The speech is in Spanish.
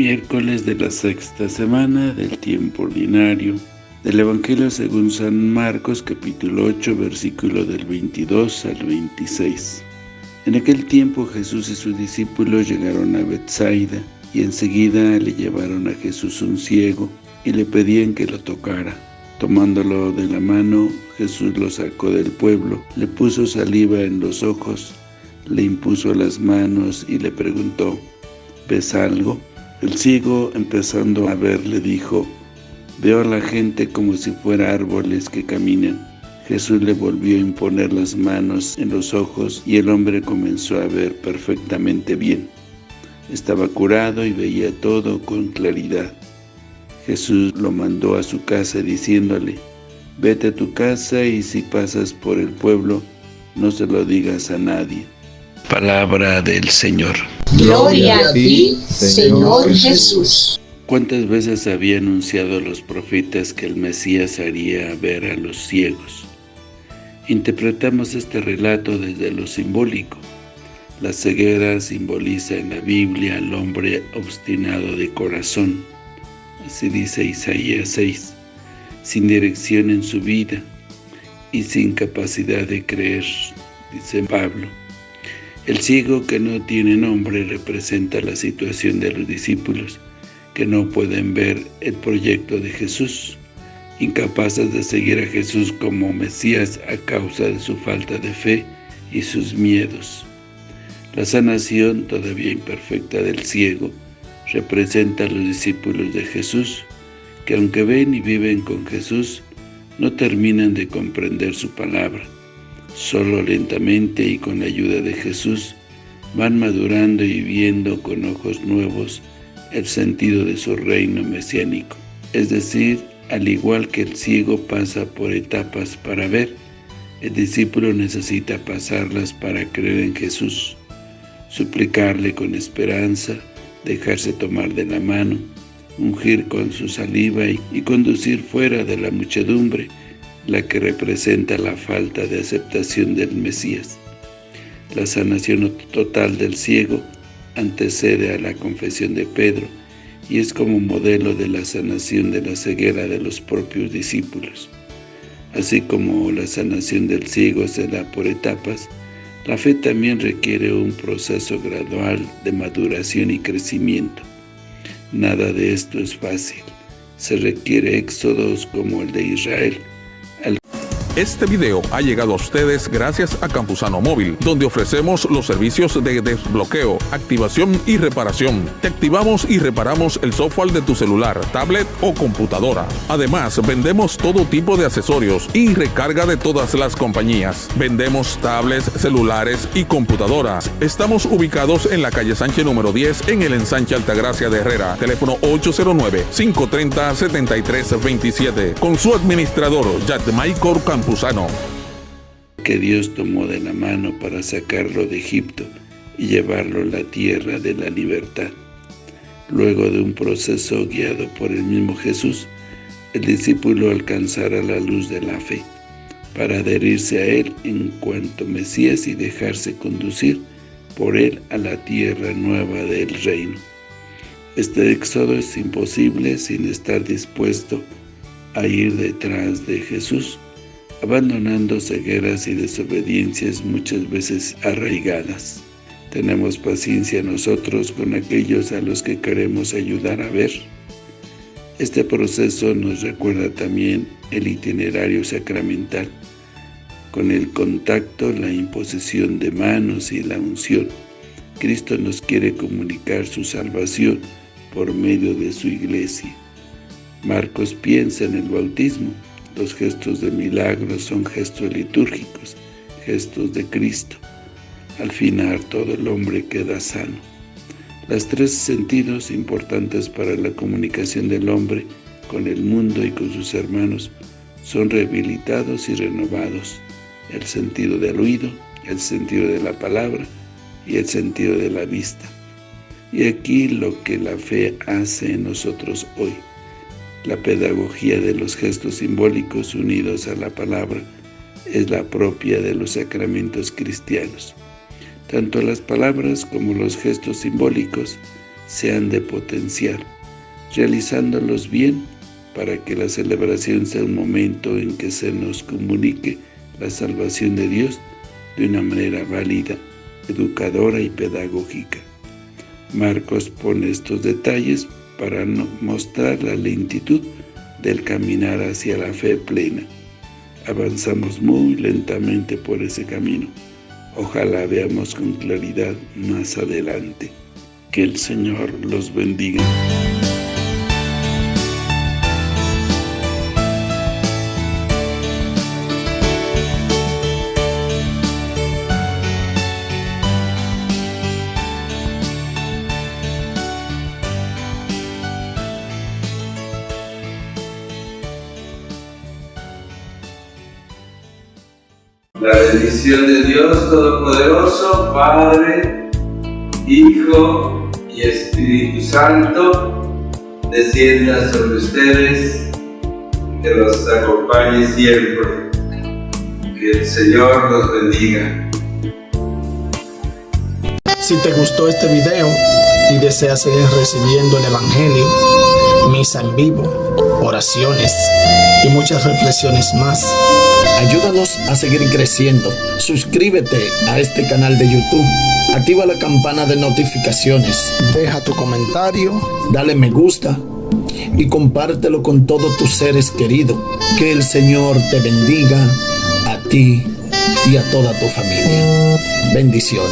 de la sexta semana del tiempo ordinario del Evangelio según San Marcos capítulo 8 versículo del 22 al 26. En aquel tiempo Jesús y sus discípulos llegaron a Bethsaida y enseguida le llevaron a Jesús un ciego y le pedían que lo tocara. Tomándolo de la mano, Jesús lo sacó del pueblo, le puso saliva en los ojos, le impuso las manos y le preguntó, ¿ves algo? El ciego, empezando a ver, le dijo, Veo a la gente como si fuera árboles que caminan. Jesús le volvió a imponer las manos en los ojos y el hombre comenzó a ver perfectamente bien. Estaba curado y veía todo con claridad. Jesús lo mandó a su casa diciéndole, Vete a tu casa y si pasas por el pueblo, no se lo digas a nadie. Palabra del Señor. Gloria a ti, Señor Jesús. ¿Cuántas veces había anunciado los profetas que el Mesías haría ver a los ciegos? Interpretamos este relato desde lo simbólico. La ceguera simboliza en la Biblia al hombre obstinado de corazón, así dice Isaías 6, sin dirección en su vida y sin capacidad de creer, dice Pablo. El ciego que no tiene nombre representa la situación de los discípulos, que no pueden ver el proyecto de Jesús, incapaces de seguir a Jesús como Mesías a causa de su falta de fe y sus miedos. La sanación, todavía imperfecta del ciego, representa a los discípulos de Jesús, que aunque ven y viven con Jesús, no terminan de comprender su palabra. Solo lentamente y con la ayuda de Jesús, van madurando y viendo con ojos nuevos el sentido de su reino mesiánico. Es decir, al igual que el ciego pasa por etapas para ver, el discípulo necesita pasarlas para creer en Jesús, suplicarle con esperanza, dejarse tomar de la mano, ungir con su saliva y, conducir fuera de la muchedumbre, la que representa la falta de aceptación del Mesías. La sanación total del ciego antecede a la confesión de Pedro y es como modelo de la sanación de la ceguera de los propios discípulos. Así como la sanación del ciego se da por etapas, la fe también requiere un proceso gradual de maduración y crecimiento. Nada de esto es fácil. Se requiere éxodos como el de Israel, este video ha llegado a ustedes gracias a Campusano Móvil, donde ofrecemos los servicios de desbloqueo, activación y reparación. Te activamos y reparamos el software de tu celular, tablet o computadora. Además, vendemos todo tipo de accesorios y recarga de todas las compañías. Vendemos tablets, celulares y computadoras. Estamos ubicados en la calle Sánchez número 10 en el ensanche Altagracia de Herrera. Teléfono 809-530-7327. Con su administrador, Maikor Que Dios tomó de la mano para sacarlo de Egipto y llevarlo a la tierra de la libertad. Luego de un proceso guiado por el mismo Jesús, el discípulo alcanzará la luz de la fe, para adherirse a Él en cuanto Mesías y dejarse conducir por Él a la tierra nueva del reino. Este éxodo es imposible sin estar dispuesto a ir detrás de Jesús, abandonando cegueras y desobediencias muchas veces arraigadas. Tenemos paciencia nosotros con aquellos a los que queremos ayudar a ver. Este proceso nos recuerda también el itinerario sacramental, con el contacto, la imposición de manos y la unción. Cristo nos quiere comunicar su salvación por medio de su iglesia. Marcos piensa en el bautismo, los gestos de milagros son gestos litúrgicos, gestos de Cristo. Al final todo el hombre queda sano. Los tres sentidos importantes para la comunicación del hombre con el mundo y con sus hermanos son rehabilitados y renovados. El sentido del oído, el sentido de la palabra y el sentido de la vista. Y aquí lo que la fe hace en nosotros hoy. La pedagogía de los gestos simbólicos unidos a la palabra es la propia de los sacramentos cristianos. Tanto las palabras como los gestos simbólicos se han de potenciar, realizándolos bien para que la celebración sea un momento en que se nos comunique la salvación de Dios de una manera válida, educadora y pedagógica. Marcos pone estos detalles para mostrar la lentitud del caminar hacia la fe plena. Avanzamos muy lentamente por ese camino. Ojalá veamos con claridad más adelante. Que el Señor los bendiga. La bendición de Dios Todopoderoso, Padre, Hijo y Espíritu Santo, descienda sobre ustedes, que los acompañe siempre. Que el Señor los bendiga. Si te gustó este video y deseas seguir recibiendo el Evangelio, misa en vivo, oraciones y muchas reflexiones más, Ayúdanos a seguir creciendo. Suscríbete a este canal de YouTube. Activa la campana de notificaciones. Deja tu comentario. Dale me gusta. Y compártelo con todos tus seres queridos. Que el Señor te bendiga a ti y a toda tu familia. Bendiciones.